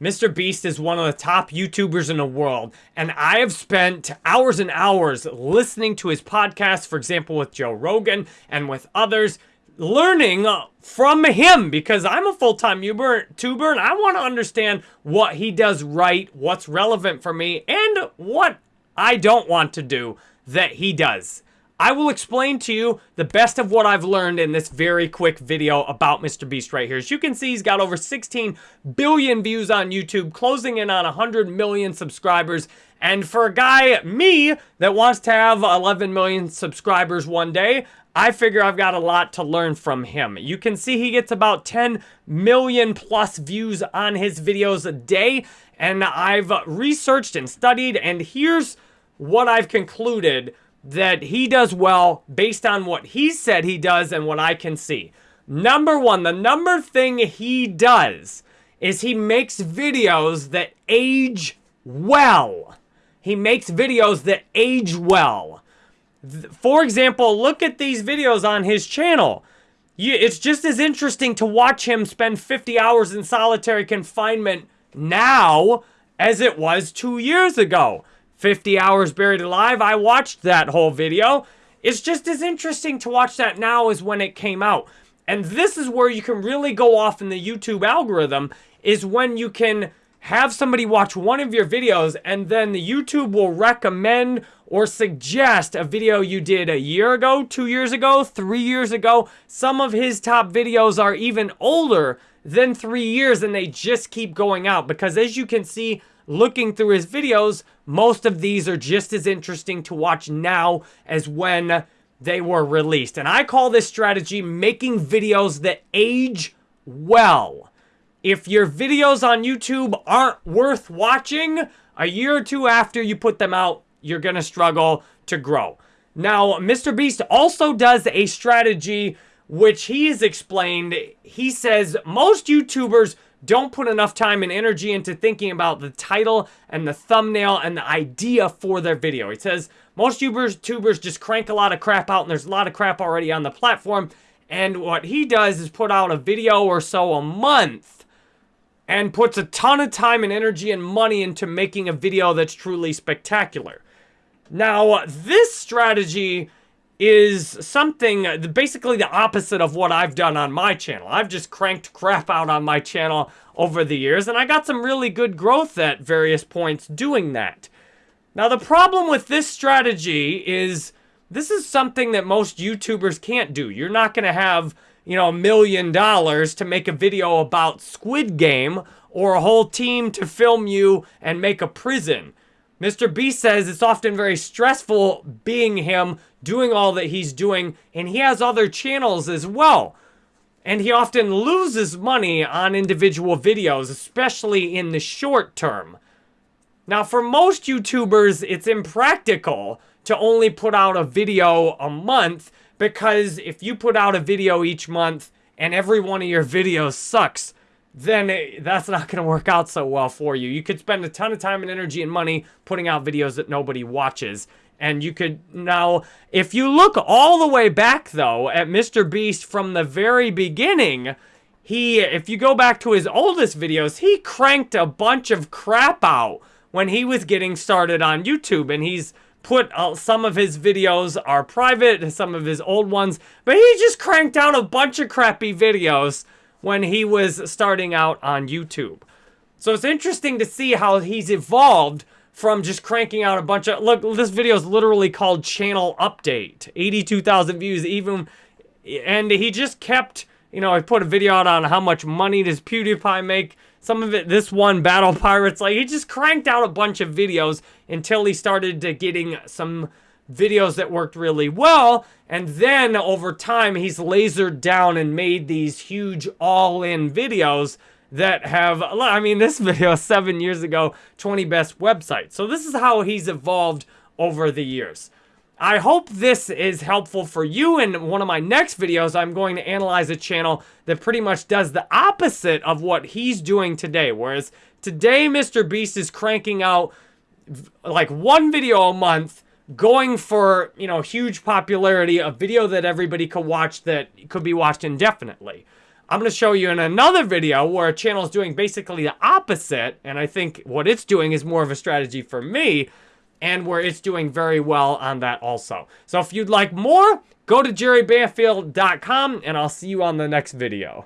Mr. Beast is one of the top YouTubers in the world, and I have spent hours and hours listening to his podcast, for example, with Joe Rogan and with others, learning from him because I'm a full-time YouTuber and I want to understand what he does right, what's relevant for me, and what I don't want to do that he does. I will explain to you the best of what I've learned in this very quick video about Mr. Beast right here. As you can see, he's got over 16 billion views on YouTube, closing in on 100 million subscribers. And for a guy, me, that wants to have 11 million subscribers one day, I figure I've got a lot to learn from him. You can see he gets about 10 million plus views on his videos a day. And I've researched and studied, and here's what I've concluded that he does well based on what he said he does and what I can see. Number one, the number thing he does is he makes videos that age well. He makes videos that age well. For example, look at these videos on his channel. it's just as interesting to watch him spend 50 hours in solitary confinement now as it was two years ago. 50 Hours Buried Alive. I watched that whole video. It's just as interesting to watch that now as when it came out. And this is where you can really go off in the YouTube algorithm is when you can have somebody watch one of your videos and then the YouTube will recommend or suggest a video you did a year ago, two years ago, three years ago. Some of his top videos are even older than three years and they just keep going out because as you can see, looking through his videos, most of these are just as interesting to watch now as when they were released. And I call this strategy making videos that age well. If your videos on YouTube aren't worth watching, a year or two after you put them out, you're going to struggle to grow. Now, Mr. Beast also does a strategy which he has explained. He says most YouTubers don't put enough time and energy into thinking about the title and the thumbnail and the idea for their video. He says most YouTubers just crank a lot of crap out and there's a lot of crap already on the platform. And what he does is put out a video or so a month and puts a ton of time and energy and money into making a video that's truly spectacular. Now, this strategy is something basically the opposite of what I've done on my channel. I've just cranked crap out on my channel over the years, and I got some really good growth at various points doing that. Now, the problem with this strategy is this is something that most YouTubers can't do. You're not going to have, you know, a million dollars to make a video about Squid Game or a whole team to film you and make a prison. Mr. Beast says it's often very stressful being him, doing all that he's doing, and he has other channels as well. And he often loses money on individual videos, especially in the short term. Now, for most YouTubers, it's impractical to only put out a video a month because if you put out a video each month and every one of your videos sucks, then it, that's not going to work out so well for you. You could spend a ton of time and energy and money putting out videos that nobody watches. And you could now, if you look all the way back though at Mr. Beast from the very beginning, he, if you go back to his oldest videos, he cranked a bunch of crap out when he was getting started on YouTube. And he's put uh, some of his videos are private, some of his old ones, but he just cranked out a bunch of crappy videos when he was starting out on YouTube. So it's interesting to see how he's evolved from just cranking out a bunch of... Look, this video is literally called Channel Update. 82,000 views even... And he just kept... You know, I put a video out on how much money does PewDiePie make. Some of it, this one, Battle Pirates, like, he just cranked out a bunch of videos until he started to getting some videos that worked really well. And then over time, he's lasered down and made these huge all-in videos that have, I mean, this video seven years ago, 20 best websites. So this is how he's evolved over the years. I hope this is helpful for you. In one of my next videos, I'm going to analyze a channel that pretty much does the opposite of what he's doing today. Whereas today, Mr. Beast is cranking out like one video a month going for, you know, huge popularity, a video that everybody could watch that could be watched indefinitely. I'm going to show you in another video where a channel is doing basically the opposite. And I think what it's doing is more of a strategy for me and where it's doing very well on that also. So if you'd like more, go to jerrybanfield.com and I'll see you on the next video.